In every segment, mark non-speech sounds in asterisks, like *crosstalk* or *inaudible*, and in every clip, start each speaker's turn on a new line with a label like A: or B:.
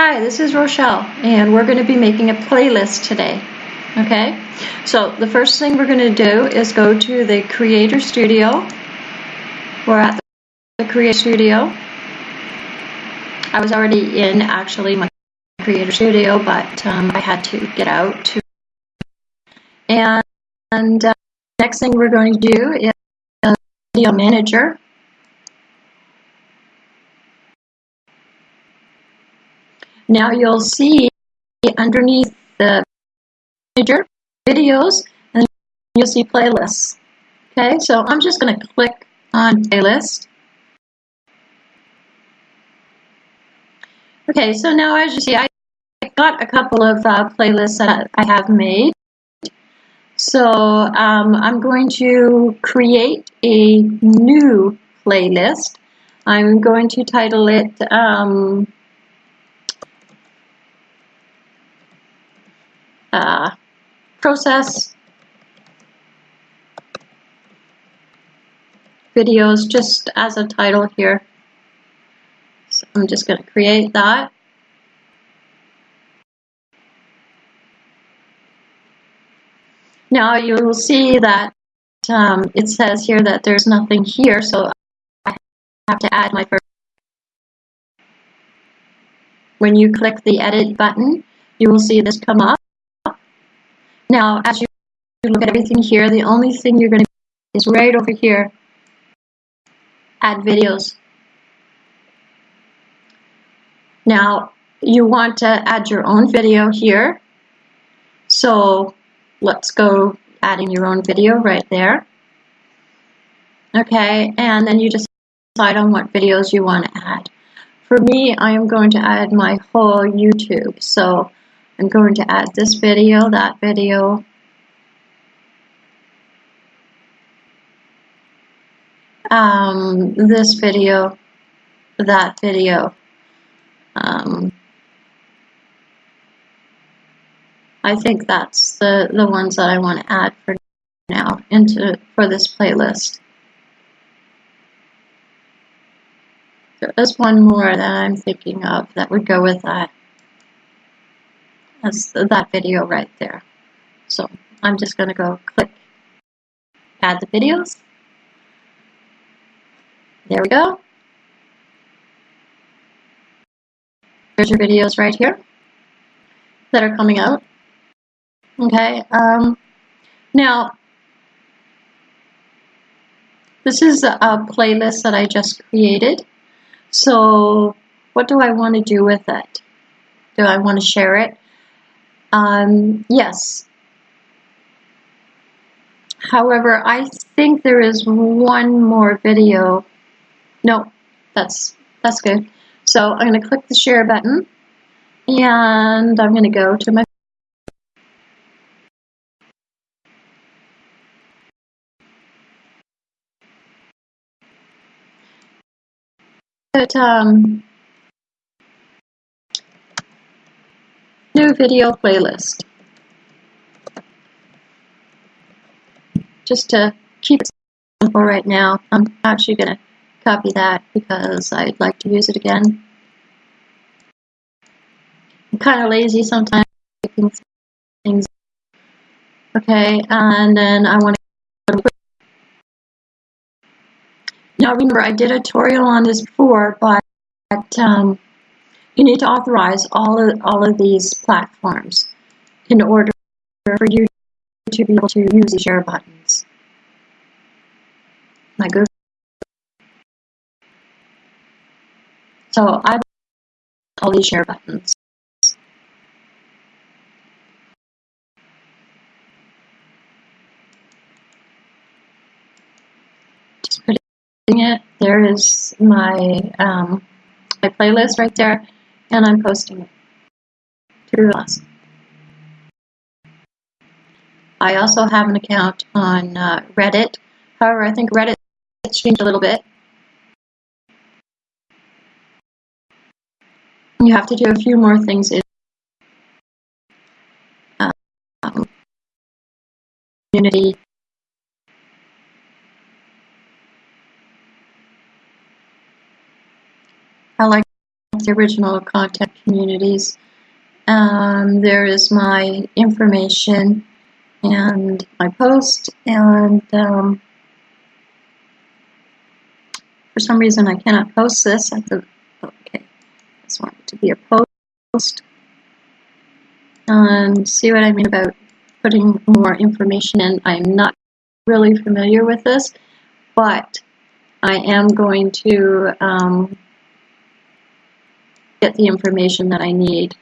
A: Hi, this is Rochelle, and we're going to be making a playlist today. Okay, so the first thing we're going to do is go to the Creator Studio. We're at the Creator Studio. I was already in actually my Creator Studio, but um, I had to get out to. And, and uh, next thing we're going to do is Video Manager. Now you'll see underneath the manager videos and you'll see playlists. Okay, so I'm just going to click on playlist. Okay, so now as you see, I got a couple of uh, playlists that I have made. So um, I'm going to create a new playlist. I'm going to title it um, uh, process videos just as a title here. So I'm just going to create that. Now you will see that um, it says here that there's nothing here, so I have to add my first. When you click the edit button, you will see this come up. Now, as you look at everything here, the only thing you're going to is right over here, add videos. Now, you want to add your own video here. So let's go adding your own video right there. Okay, and then you just decide on what videos you want to add. For me, I am going to add my whole YouTube. So I'm going to add this video, that video, um, this video, that video. Um, I think that's the, the ones that I want to add for now into for this playlist. There is one more that I'm thinking of that would go with that. That's that video right there. So I'm just going to go click add the videos. There we go. There's your videos right here that are coming out. Okay, um, now this is a playlist that I just created. So what do I want to do with it? Do I want to share it? Um, yes. However, I think there is one more video. No, that's that's good. So I'm going to click the share button and I'm going to go to my But um, video playlist. Just to keep it simple right now, I'm actually going to copy that because I'd like to use it again. I'm kind of lazy sometimes picking things. Okay, and then I want to now remember I did a tutorial on this before, but um, you need to authorize all of, all of these platforms in order for you to be able to use the share buttons. I go. So I all these share buttons. Just putting it. There is my um, my playlist right there, and I'm posting it to us. I also have an account on uh, Reddit. However, I think Reddit changed a little bit. You have to do a few more things in um, community. I like original content communities. Um, there is my information and my post and um, for some reason I cannot post this at the okay I just want it to be a post and see what I mean about putting more information in I'm not really familiar with this but I am going to um, get the information that I need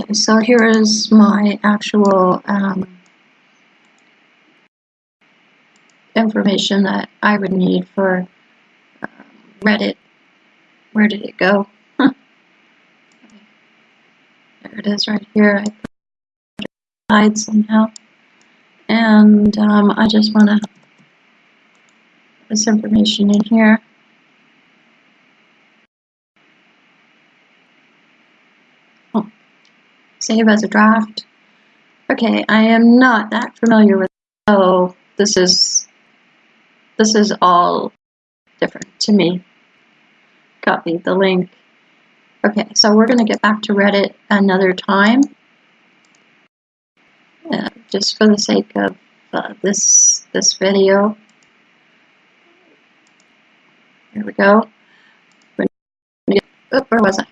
A: okay so here is my actual um, information that I would need for uh, Reddit. Where did it go? *laughs* there it is right here. I put it somehow. And um, I just want to put this information in here. Save as a draft. Okay, I am not that familiar with so this is this is all different to me. Copy the link. Okay, so we're going to get back to Reddit another time. Uh, just for the sake of uh, this this video. Here we go. Oh, where was I?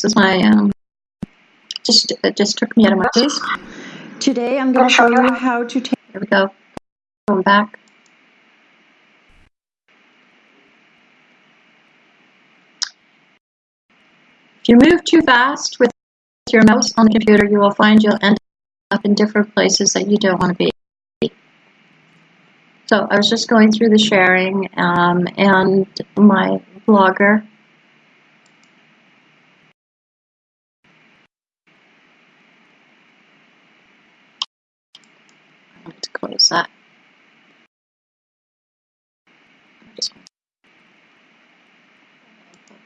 A: This is my um, just it just took me out of my place. Today I'm going to show you how to take. Here we go going back. If you move too fast with your mouse on the computer, you will find you'll end up in different places that you don't want to be. So I was just going through the sharing um, and my blogger. I just want to that.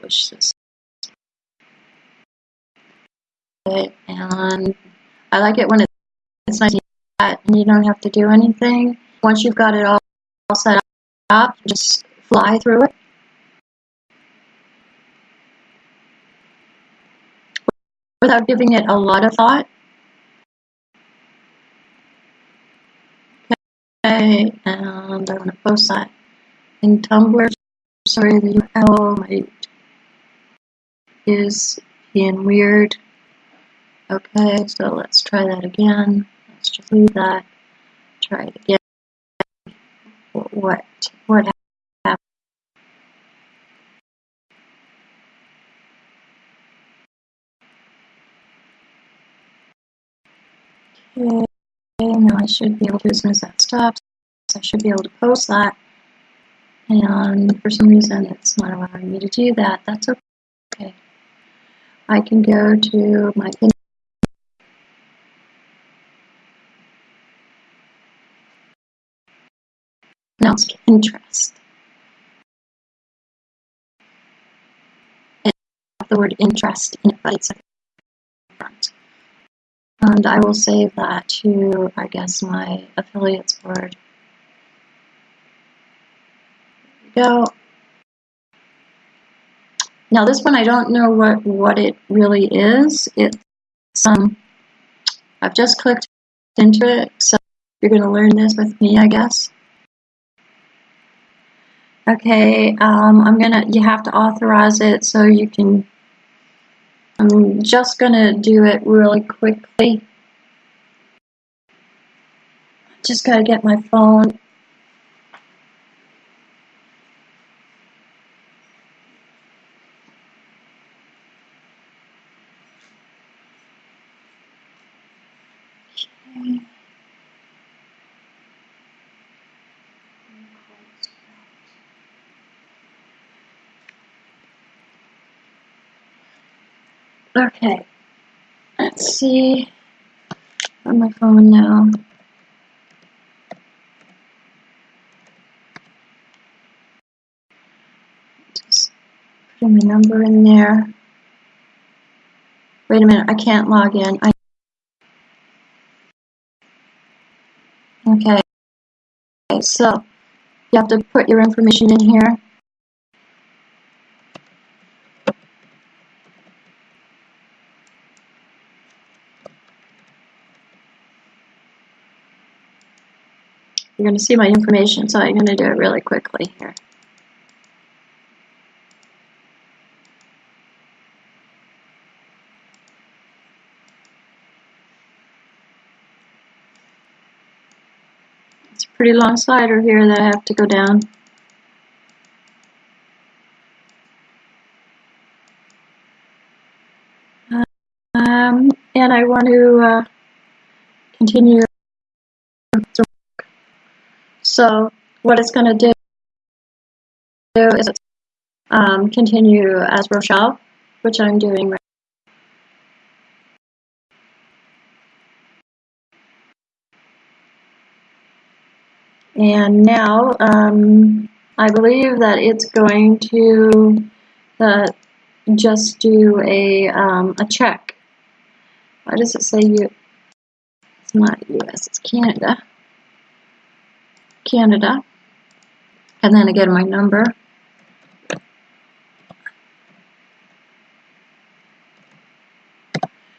A: publish this. And I like it when it's nice and you don't have to do anything. Once you've got it all set up, just fly through it. Without giving it a lot of thought. And I want to post that in Tumblr. Sorry, the URL might is being weird. Okay, so let's try that again. Let's just leave that. Try it again. What what happened? Okay, now I should be able to, as soon as that stops, I should be able to post that. And for some reason, it's not allowing me to do that. That's okay. I can go to my announced interest. the word interest in it, but it's front. And I will save that to, I guess, my affiliates board. Go. Now this one I don't know what, what it really is. It's um, I've just clicked into it, so you're going to learn this with me, I guess. Okay, um, I'm gonna, you have to authorize it so you can, I'm just gonna do it really quickly. Just gotta get my phone Okay, let's see on my phone now. Just putting the number in there. Wait a minute, I can't log in. I okay, so You have to put your information in here. You're going to see my information, so I'm going to do it really quickly here. It's a pretty long slider here that I have to go down. Um, and I want to uh, continue so what it's going to do is um, continue as Rochelle, which I'm doing right And now um, I believe that it's going to uh, just do a, um, a check. Why does it say you? It's not US, it's Canada. Canada. And then again, my number.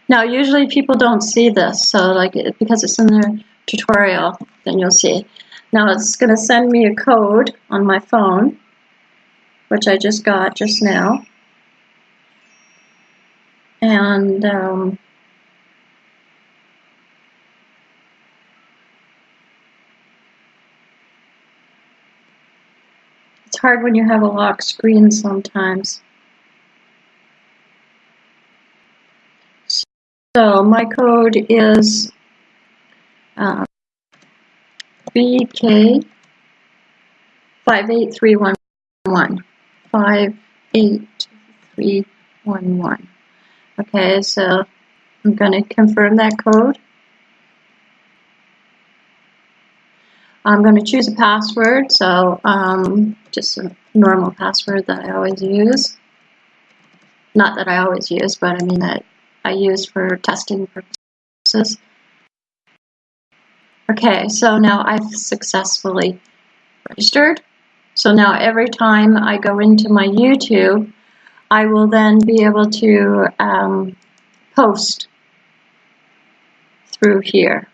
A: Now, usually people don't see this, so like because it's in their tutorial, then you'll see. Now it's going to send me a code on my phone, which I just got just now. And um, hard when you have a lock screen sometimes. So my code is uh, BK 58311. 58311. Okay, so I'm going to confirm that code. I'm going to choose a password, so um, just a normal password that I always use. Not that I always use, but I mean that I use for testing purposes. Okay, so now I've successfully registered. So now every time I go into my YouTube, I will then be able to um, post through here.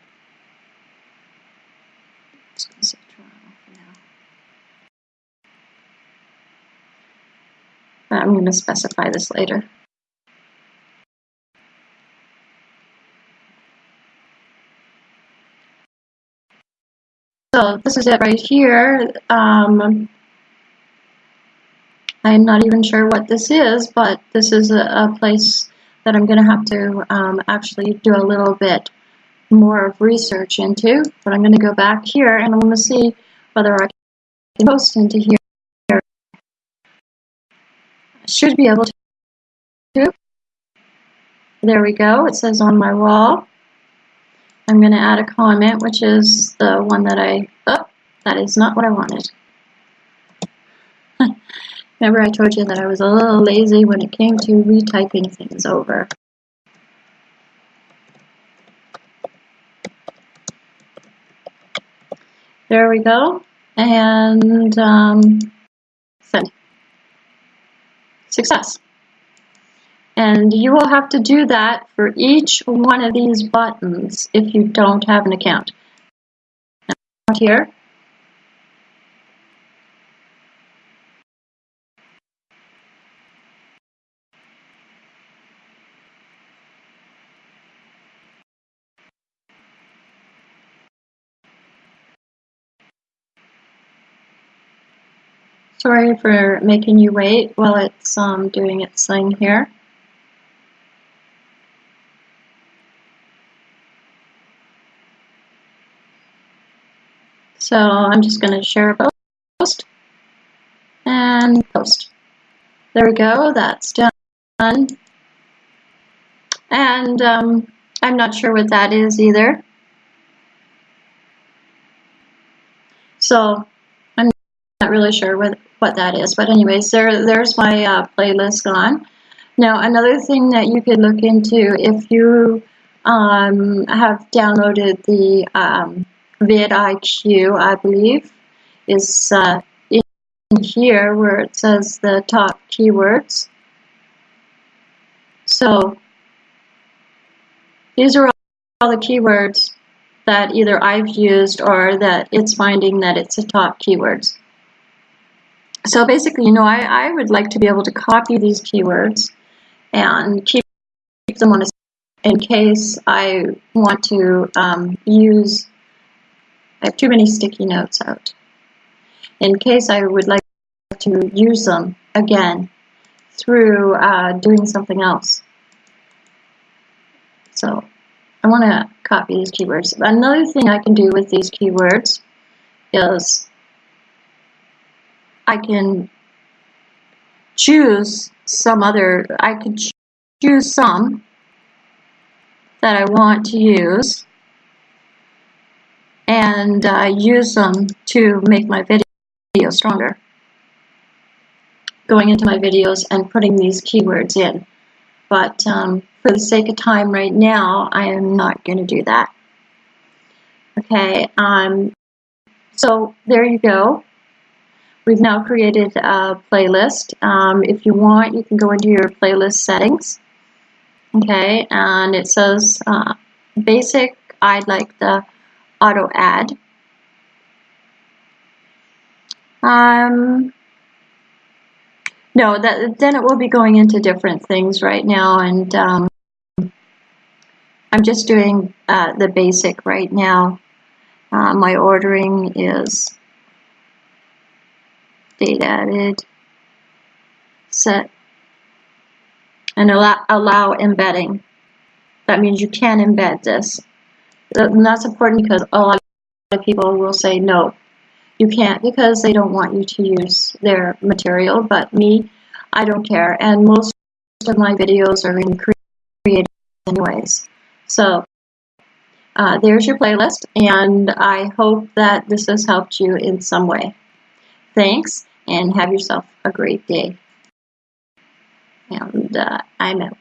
A: I'm going to specify this later. So this is it right here. Um, I'm not even sure what this is, but this is a, a place that I'm going to have to um, actually do a little bit more of research into. But I'm going to go back here and I'm going to see whether I can post into here. Should be able to. There we go. It says on my wall. I'm going to add a comment, which is the one that I, oh, that is not what I wanted. *laughs* Remember I told you that I was a little lazy when it came to retyping things over. There we go. And um, send. Success. And you will have to do that for each one of these buttons if you don't have an account. Now, here. Sorry for making you wait while it's um, doing its thing here. So I'm just going to share a post and post. There we go, that's done. And um, I'm not sure what that is either. So really sure what, what that is. But anyways, there, there's my uh, playlist gone. Now another thing that you could look into if you um, have downloaded the um, vidIQ, I believe, is uh, in here where it says the top keywords. So these are all the keywords that either I've used or that it's finding that it's the top keywords. So basically, you know, I, I would like to be able to copy these keywords and keep them on a in case I want to um, use, I have too many sticky notes out. In case I would like to use them again through uh, doing something else. So I want to copy these keywords. Another thing I can do with these keywords is I can choose some other, I could choose some that I want to use and uh, use them to make my video stronger. Going into my videos and putting these keywords in. But um, for the sake of time right now, I am not going to do that. Okay, um, so there you go. We've now created a playlist. Um, if you want, you can go into your playlist settings Okay, and it says uh, basic, I'd like the auto add. Um, no, that then it will be going into different things right now, and um, I'm just doing uh, the basic right now. Uh, my ordering is date added, set and allow, allow embedding. That means you can embed this. That's important because a lot of people will say no, you can't because they don't want you to use their material, but me, I don't care. And most of my videos are in creative anyways. So uh, there's your playlist, and I hope that this has helped you in some way. Thanks, and have yourself a great day and uh, I'm out.